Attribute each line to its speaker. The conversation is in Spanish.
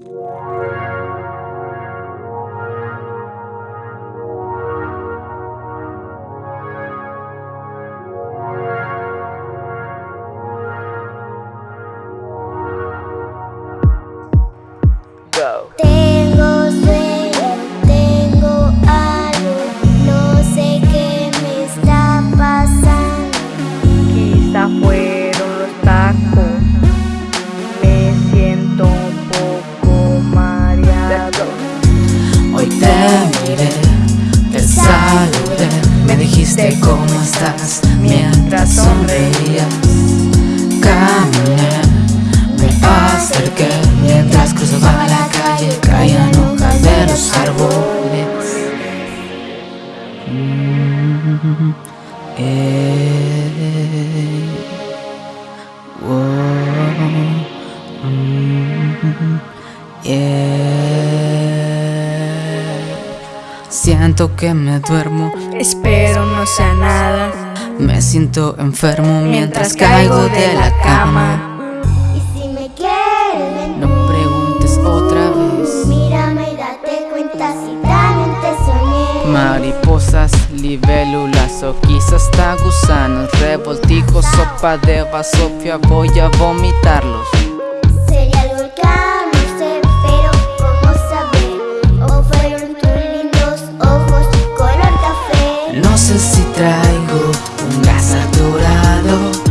Speaker 1: Yeah. Dijiste cómo estás mientras sonreías. Caminé, me acerqué mientras cruzaba la calle, caían hojas de los árboles. Eh, wow, mm. Siento que me duermo,
Speaker 2: Espero no sea nada.
Speaker 1: me siento enfermo mientras caigo de la cama.
Speaker 3: Y si me quieres
Speaker 1: No preguntes otra vez.
Speaker 3: Mírame y date cuenta si también te soñé.
Speaker 1: Mariposas, libélulas o quizás hasta gusanos, revoltijos, sopa de vasofia, voy a vomitarlos. traigo un gas saturado.